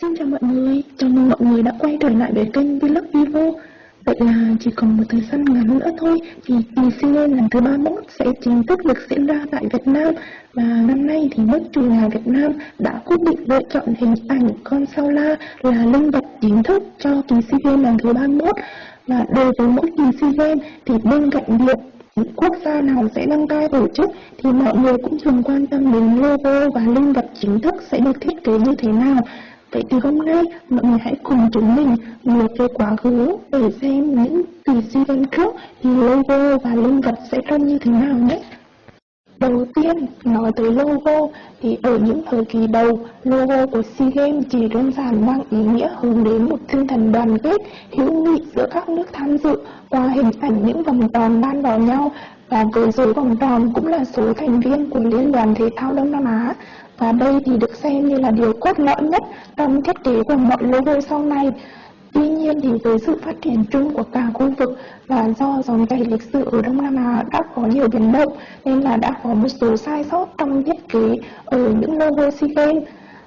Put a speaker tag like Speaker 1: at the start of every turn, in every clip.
Speaker 1: Xin chào mọi người, chào mừng mọi người đã quay trở lại với kênh Vlog Vivo. Vậy là chỉ còn một thời gian ngắn nữa thôi thì kỳ SEA Games lần thứ 31 sẽ chính thức được diễn ra tại Việt Nam. Và năm nay thì nước chủ nhà Việt Nam đã quyết định lựa chọn hình ảnh con sao la là linh vật chính thức cho kỳ SEA Games lần thứ 31 Và đối với mỗi kỳ SEA Games thì bên cạnh việc quốc gia nào sẽ đăng cai tổ chức thì mọi người cũng thường quan tâm đến logo và linh vật chính thức sẽ được thiết kế như thế nào. Vậy thì hôm nay, mọi người hãy cùng chúng mình ngược về quá khứ để xem những từ SEA Games trước, thì logo và linh vật sẽ trông như thế nào nhé. Đầu tiên, nói tới logo thì ở những thời kỳ đầu, logo của SEA Games chỉ đơn giản mang ý nghĩa hướng đến một tinh thần đoàn kết, hữu nghị giữa các nước tham dự qua hình ảnh những vòng tròn đan vào nhau và với dấu vòng tròn cũng là số thành viên của Liên đoàn Thể thao Đông Nam Á và đây thì được xem như là điều cốt lõi nhất trong thiết kế của mọi logo sau này. Tuy nhiên thì với sự phát triển chung của cả khu vực và do dòng chảy lịch sử ở Đông Nam Á đã có nhiều biến động, nên là đã có một số sai sót trong thiết kế ở những nơi SEA Games.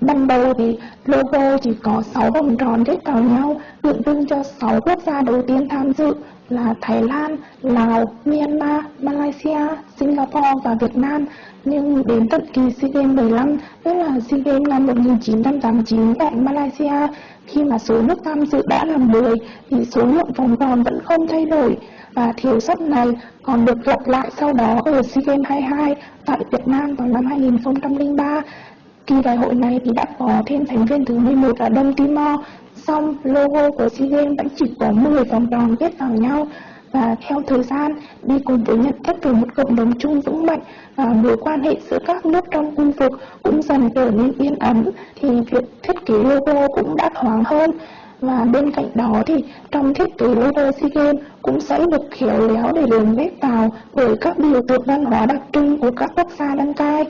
Speaker 1: Ban đầu thì logo chỉ có 6 vòng tròn kết vào nhau, tượng trưng cho 6 quốc gia đầu tiên tham dự là Thái Lan, Lào, Myanmar, Malaysia, Singapore và Việt Nam. Nhưng đến tận kỳ SEA Games 15, tức là SEA Games năm 1989 tại Malaysia, khi mà số nước tham dự đã là 10 thì số lượng vòng tròn vẫn không thay đổi và thiếu sót này còn được lặp lại sau đó ở SEA Games 22 tại Việt Nam vào năm 2003. Kỳ đại hội này thì đã có thêm thành viên thứ 11 là Đông Timor, song logo của SEA Games vẫn chỉ có 10 vòng tròn kết vào nhau. Và theo thời gian đi cùng với nhận thức về một cộng đồng chung vững mạnh và mối quan hệ giữa các nước trong khu vực cũng dần trở nên yên ấm thì việc thiết kế logo cũng đã thoáng hơn. Và bên cạnh đó thì trong thiết kế logo SEA Games cũng sẽ được khéo léo để lồng ghép vào bởi các biểu tượng văn hóa đặc trưng của các quốc gia đăng cai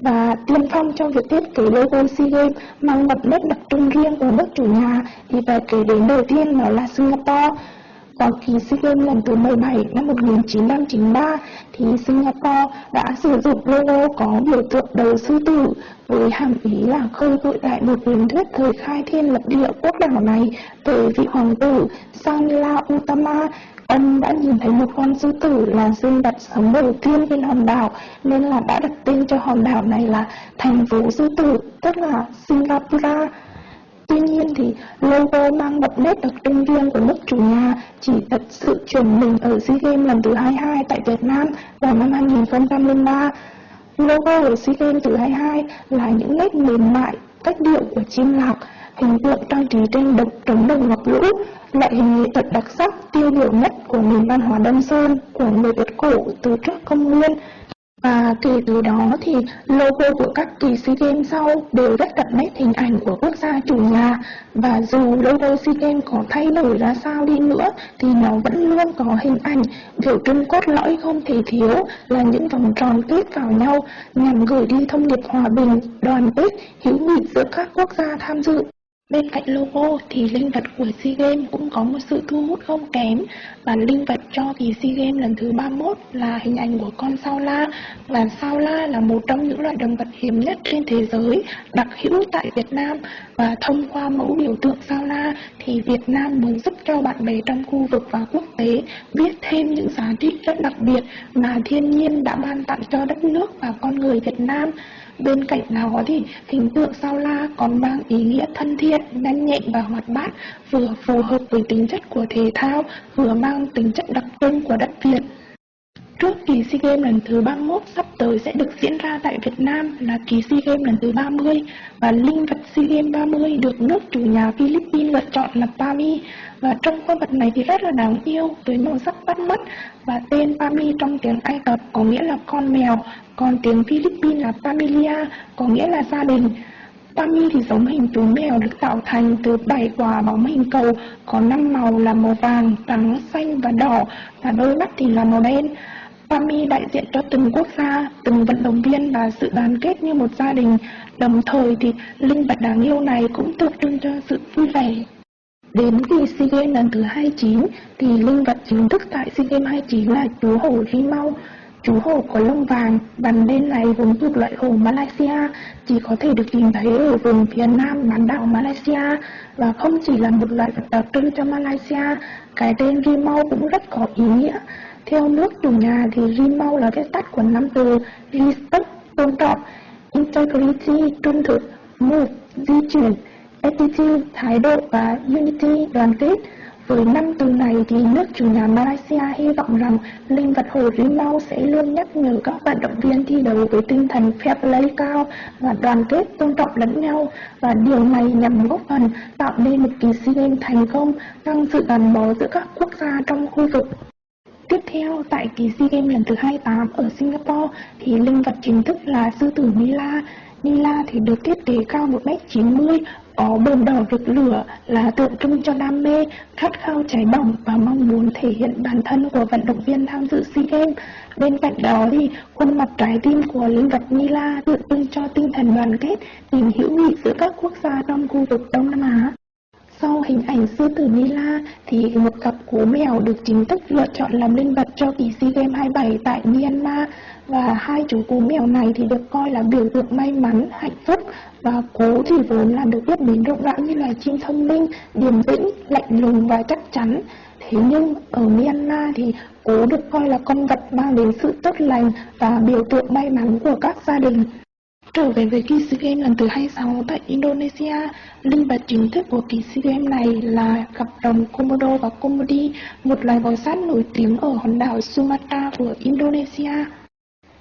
Speaker 1: và tiên phong trong việc thiết kế logo SEA Games mang đậm nét đặc trưng riêng của nước chủ nhà. Thì phải kể đến đầu tiên đó là Singapore vào kỳ SEA Games lần thứ 17 năm 1993 thì Singapore đã sử dụng logo có biểu tượng đầu sư tử với hàm ý là khơi gợi lại một truyền thuyết thời khai thiên lập địa quốc đảo này về vị hoàng tử Sanila Utama Ông đã nhìn thấy một con sư tử là sinh vật sống đầu tiên trên hòn đảo nên là đã đặt tên cho hòn đảo này là thành phố sư tử, tức là Singapore. Tuy nhiên thì logo mang đậm nét đặc trưng riêng của nước chủ nhà chỉ thật sự chuyển mình ở SEA Games lần thứ 22 tại Việt Nam vào năm 2003. Logo của SEA Games thứ 22 là những nét mềm mại, cách điệu của chim lạc, hình tượng trang trí trên đồng trống đồng ngọc lũ, loại hình nghệ thuật đặc sắc tiêu biểu nhất của nền văn hóa Đông Sơn của người Việt cổ từ trước công nguyên. Và kể từ đó thì logo của các kỳ SEA Games sau đều rất đậm nét hình ảnh của quốc gia chủ nhà và dù logo SEA Games có thay đổi ra sao đi nữa thì nó vẫn luôn có hình ảnh biểu trưng cốt lõi không thể thiếu là những vòng tròn kết vào nhau nhằm gửi đi thông điệp hòa bình, đoàn kết, hữu nghị giữa các quốc gia tham dự. Bên cạnh logo thì linh vật của SEA Games cũng có một sự thu hút không kém. Và linh vật cho kỳ SEA Games lần thứ 31 là hình ảnh của con sao la, và sao la là một trong những loại động vật hiếm nhất trên thế giới, đặc hữu tại Việt Nam. Và thông qua mẫu biểu tượng sao la thì Việt Nam muốn giúp cho bạn bè trong khu vực và quốc tế biết thêm những giá trị rất đặc biệt mà thiên nhiên đã ban tặng cho đất nước và con người Việt Nam. Bên cạnh đó thì hình tượng sao la còn mang ý nghĩa thân thiện, nhanh nhẹn và hoạt bát, vừa phù hợp với tính chất của thể thao, vừa mang tính chất đặc trưng của đất Việt. Trước kỳ SEA Games lần thứ 31 sắp tới sẽ được diễn ra tại Việt Nam là kỳ SEA Games lần thứ 30 và linh vật SEA Games 30 được nước chủ nhà Philippines lựa chọn là Pami và trong con vật này thì rất là đáng yêu với màu sắc bắt mắt và tên Pami trong tiếng Ai Cập có nghĩa là con mèo còn tiếng Philippines là Familia có nghĩa là gia đình Pami thì giống hình chú mèo được tạo thành từ 7 quả bóng hình cầu có 5 màu là màu vàng, trắng, xanh và đỏ và đôi mắt thì là màu đen. PAMI đại diện cho từng quốc gia, từng vận động viên và sự đoàn kết như một gia đình. Đồng thời thì linh vật đáng yêu này cũng tượng trưng cho sự vui vẻ. Đến kỳ SEA Games lần thứ 29 thì linh vật chính thức tại SEA Games 29 là chú hổ hi Mau. Chú hổ có lông vàng, bản đen này vốn thuộc loại hổ Malaysia, chỉ có thể được tìm thấy ở vùng phía nam bán đảo Malaysia và không chỉ là một loại vật đặc trưng cho Malaysia, cái tên Rimau cũng rất có ý nghĩa. Theo nước chủ nhà thì Rimau là viết tắt của năm từ Respect, tôn trọng, Integrity, trung thực, Move, di chuyển, Attitude, thái độ và Unity, đoàn kết. Với năm từ này thì nước chủ nhà Malaysia hy vọng rằng linh vật hồ Rimau sẽ luôn nhắc nhở các vận động viên thi đấu với tinh thần fair play cao và đoàn kết tôn trọng lẫn nhau và điều này nhằm góp phần tạo nên một kỳ SEA Games thành công tăng sự gắn bó giữa các quốc gia trong khu vực. Tiếp theo, tại kỳ SEA Games lần thứ 28 ở Singapore thì linh vật chính thức là sư tử Nila. Nila thì được thiết kế cao 1m90, có bờn đỏ rực lửa là tượng trưng cho đam mê, khát khao cháy bỏng và mong muốn thể hiện bản thân của vận động viên tham dự SEA Games. Bên cạnh đó thì khuôn mặt trái tim của linh vật mila tượng trưng cho tinh thần đoàn kết, tình hữu nghị giữa các quốc gia trong khu vực Đông Nam Á. Sau hình ảnh sư tử Nila thì một cặp cú mèo được chính thức lựa chọn làm linh vật cho kỳ SEA Games 27 tại Myanmar và hai chú cú mèo này thì được coi là biểu tượng may mắn, hạnh phúc và cú thì vốn là được biết đến rộng rãi như là chim thông minh, điềm tĩnh, lạnh lùng và chắc chắn. Thế nhưng ở Myanmar thì cú được coi là con vật mang đến sự tốt lành và biểu tượng may mắn của các gia đình. Trở về với kỳ SEA Games lần thứ 26 tại Indonesia, linh vật chính thức của kỳ SEA Games này là cặp rồng Komodo và Komodi, một loài bò sát nổi tiếng ở hòn đảo Sumatra của Indonesia.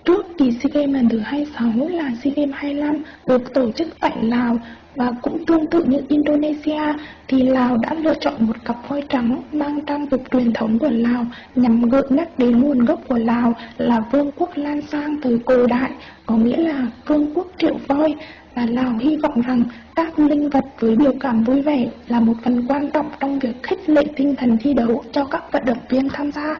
Speaker 1: Trước kỳ SEA Games lần thứ 26 là SEA Games 25 được tổ chức tại Lào và cũng tương tự như Indonesia thì Lào đã lựa chọn một cặp voi trắng mang trang phục truyền thống của Lào nhằm gợi nhắc đến nguồn gốc của Lào là vương quốc Lan Sang từ cổ đại, có nghĩa là vương quốc triệu voi và Lào hy vọng rằng các linh vật với biểu cảm vui vẻ là một phần quan trọng trong việc khích lệ tinh thần thi đấu cho các vận động viên tham gia.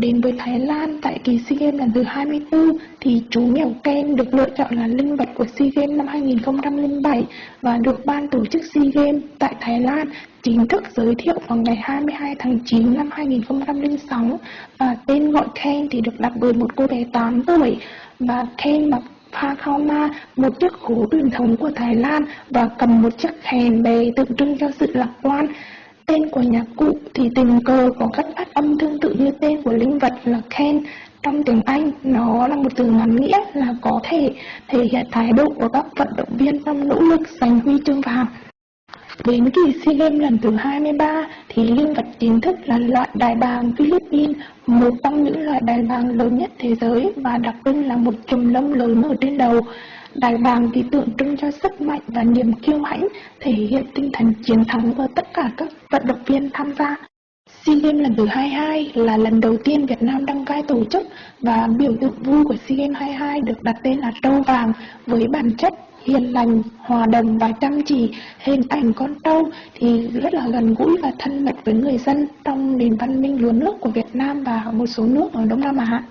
Speaker 1: Đến với Thái Lan tại kỳ SEA Games lần thứ 24 thì chú mèo Ken được lựa chọn là linh vật của SEA Games năm 2007 và được ban tổ chức SEA Games tại Thái Lan chính thức giới thiệu vào ngày 22 tháng 9 năm 2006 và tên gọi Ken thì được đặt bởi một cô bé 8 tuổi và Ken mặc Phakoma, một chiếc khố truyền thống của Thái Lan và cầm một chiếc kèn bè tượng trưng cho sự lạc quan. Tên của nhạc cụ thì tình cờ có cách phát âm tương tự như tên của linh vật là Ken. Trong tiếng Anh, nó là một từ ngắn nghĩa là có thể thể hiện thái độ của các vận động viên trong nỗ lực giành huy chương vàng. Đến kỳ SEA Games lần thứ 23 thì linh vật chính thức là loại đài bàng Philippines, một trong những loại đài bàng lớn nhất thế giới và đặc trưng là một chùm lông lớn ở trên đầu. Đài bàng thì tượng trưng cho sức mạnh và niềm kiêu hãnh, thể hiện tinh thần chiến thắng ở tất cả các vận động viên tham gia. SEA Games lần thứ 22 là lần đầu tiên Việt Nam đăng cai tổ chức và biểu tượng vui của SEA Games 22 được đặt tên là trâu vàng với bản chất hiền lành, hòa đồng và chăm chỉ. Hình ảnh con trâu thì rất là gần gũi và thân mật với người dân trong nền văn minh lúa nước của Việt Nam và một số nước ở Đông Nam Á.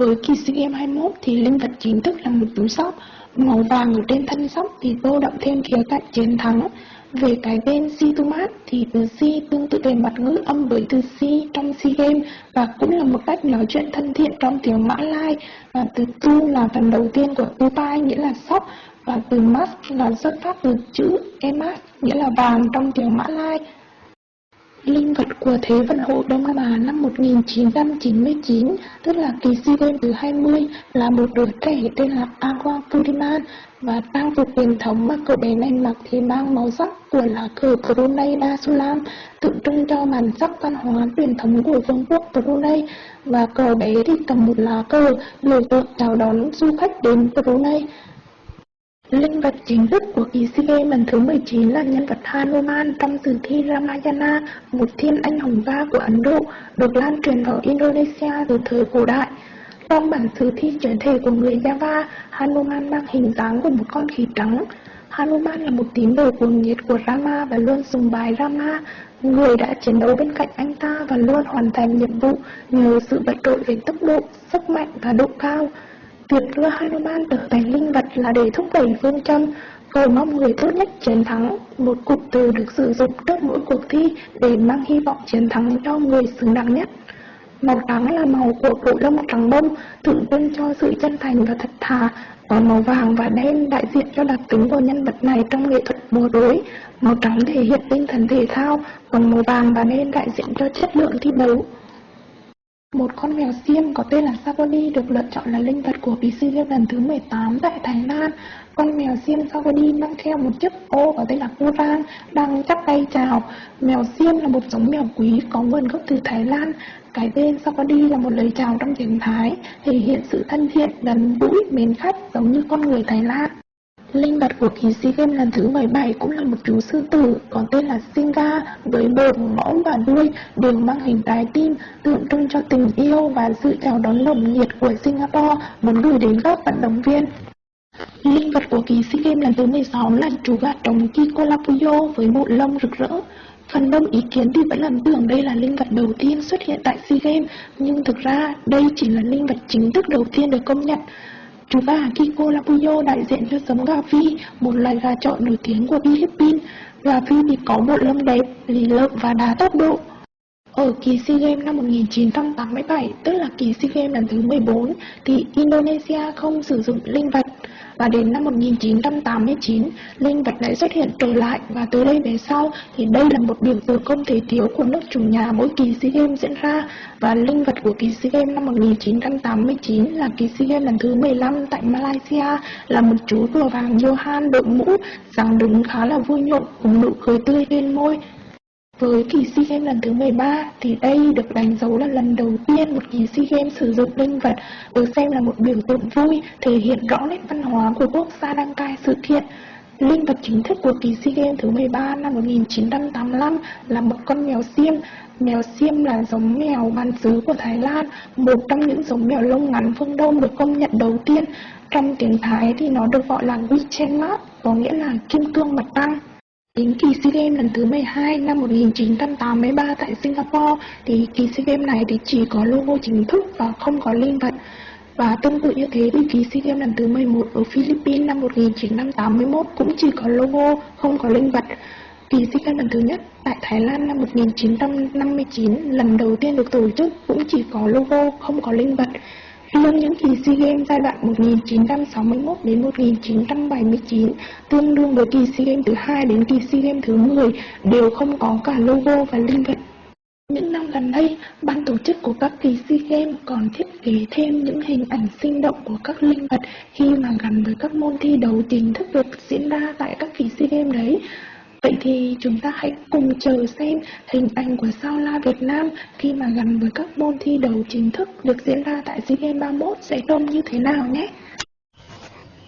Speaker 1: Với kỳ SEA Games 21 thì linh vật chính thức là một túi sóc Màu vàng ở trên thân sóc thì tô đậm thêm khía cạnh chiến thắng. Về cái tên Situmat thì từ Si tương tự về mặt ngữ âm với từ Si trong Si Game và cũng là một cách nói chuyện thân thiện trong tiếng Mã Lai. Và từ Tu là phần đầu tiên của Tupai, nghĩa là sóc và từ Mas là xuất phát từ chữ Emas, nghĩa là vàng trong tiếng Mã Lai. Linh vật của Thế vận hội Đông Nam Á năm 1999, tức là kỳ SEA Games thứ 20, là một đứa trẻ tên là Agua Puriman và trang phục truyền thống mà cậu bé này mặc thì mang màu sắc của lá cờ Brunei Darussalam, tượng trưng cho bản sắc văn hóa truyền thống của vương quốc Brunei và cậu bé thì cầm một lá cờ biểu tượng chào đón du khách đến Brunei. Linh vật chính thức của kỳ SEA Games lần thứ 19 là nhân vật Hanuman trong sử thi Ramayana, một thiên anh hùng gia của Ấn Độ, được lan truyền ở Indonesia từ thời cổ đại. Trong bản sử thi chuyển thể của người Java, Hanuman mang hình dáng của một con khỉ trắng. Hanuman là một tín đồ cuồng nhiệt của Rama và luôn sùng bài Rama, người đã chiến đấu bên cạnh anh ta và luôn hoàn thành nhiệm vụ nhờ sự vượt trội về tốc độ, sức mạnh và độ cao. Việc đưa Hanuman trở thành linh vật là để thúc đẩy phương châm cầu mong người tốt nhất chiến thắng, một cụm từ được sử dụng trước mỗi cuộc thi để mang hy vọng chiến thắng cho người xứng đáng nhất. Màu trắng là màu của bộ lông trắng bông, tượng trưng cho sự chân thành và thật thà. Còn màu vàng và đen đại diện cho đặc tính của nhân vật này trong nghệ thuật múa rối. Màu trắng thể hiện tinh thần thể thao, còn màu vàng và đen đại diện cho chất lượng thi đấu. Một con mèo xiêm có tên là Savoni được lựa chọn là linh vật của kỳ SEA lần thứ 18 tại Thái Lan. Con mèo xiêm Savoni mang theo một chiếc ô có tên là Kurang đang chắp tay chào. Mèo xiêm là một giống mèo quý có nguồn gốc từ Thái Lan. Cái tên Savoni là một lời chào trong tiếng Thái, thể hiện sự thân thiện, gần gũi, mến khách giống như con người Thái Lan. Linh vật của kỳ SEA Games lần thứ 17 cũng là một chú sư tử có tên là Singa với bờ mõm và đuôi đều mang hình trái tim tượng trưng cho tình yêu và sự chào đón nồng nhiệt của Singapore muốn gửi đến các vận động viên. Linh vật của kỳ SEA Games lần thứ 16 là chú gà trống Kikolapuyo với bộ lông rực rỡ. Phần đông ý kiến thì vẫn lầm tưởng đây là linh vật đầu tiên xuất hiện tại SEA Games, nhưng thực ra đây chỉ là linh vật chính thức đầu tiên được công nhận. Chú gà Kiko Lapuyo đại diện cho giống gà phi, một loài gà trọi nổi tiếng của Philippines. Gà phi thì có bộ lông đẹp, lì lợm và đá tốc độ. Ở kỳ SEA Games năm 1987, tức là kỳ SEA Games lần thứ 14, thì Indonesia không sử dụng linh vật và đến năm 1989 linh vật lại xuất hiện trở lại. Và từ đây về sau, thì đây là một biểu tượng không thể thiếu của nước chủ nhà mỗi kỳ SEA Games diễn ra. Và linh vật của kỳ SEA Games năm 1989 là kỳ SEA Games lần thứ 15 tại Malaysia, là một chú rùa vàng Johan đội mũ, dáng đứng khá là vui nhộn, cùng nụ cười tươi trên môi với kỳ SEA Games lần thứ 13 thì đây được đánh dấu là lần đầu tiên một kỳ SEA Games sử dụng linh vật được xem là một biểu tượng vui, thể hiện rõ nét văn hóa của quốc gia đăng cai sự kiện. Linh vật chính thức của kỳ SEA Games thứ 13 năm 1985 là một con mèo xiêm. Mèo xiêm là giống mèo bản xứ của Thái Lan, một trong những giống mèo lông ngắn phương Đông được công nhận đầu tiên. Trong tiếng Thái thì nó được gọi là Wichen có nghĩa là kim cương mặt trăng. Đến kỳ SEA Games lần thứ 12 năm 1983 tại Singapore thì kỳ SEA Games này thì chỉ có logo chính thức và không có linh vật. Và tương tự như thế thì kỳ SEA Games lần thứ 11 ở Philippines năm 1981 cũng chỉ có logo, không có linh vật. Kỳ SEA Games lần thứ nhất tại Thái Lan năm 1959 lần đầu tiên được tổ chức cũng chỉ có logo, không có linh vật. Riêng những kỳ SEA Games giai đoạn 1961 đến 1979 tương đương với kỳ SEA Games thứ hai đến kỳ SEA Games thứ 10 đều không có cả logo và linh vật. Những năm gần đây, ban tổ chức của các kỳ SEA Games còn thiết kế thêm những hình ảnh sinh động của các linh vật khi mà gắn với các môn thi đấu chính thức được diễn ra tại các kỳ SEA Games đấy. Vậy thì chúng ta hãy cùng chờ xem hình ảnh của sao la Việt Nam khi mà gắn với các môn thi đấu chính thức được diễn ra tại SEA Games 31 sẽ trông như thế nào nhé.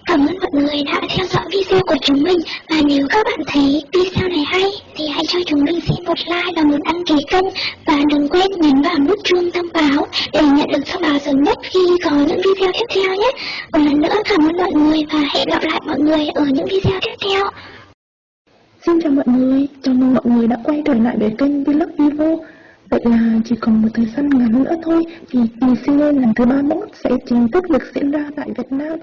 Speaker 2: Cảm ơn mọi người đã theo dõi video của chúng mình và nếu các bạn thấy video này hay, thì hãy cho chúng mình xin một like và một đăng ký kênh và đừng quên nhấn vào nút chuông thông báo để nhận được thông báo sớm nhất khi có những video tiếp theo nhé. Một lần nữa cảm ơn mọi người và hẹn gặp lại mọi người ở những video tiếp theo.
Speaker 1: Xin chào mọi người, chào mừng mọi người đã quay trở lại với kênh Vlog Vivo. Vậy là chỉ còn một thời gian ngắn nữa thôi thì kỳ SEA Games lần thứ 31 sẽ chính thức được diễn ra tại Việt Nam.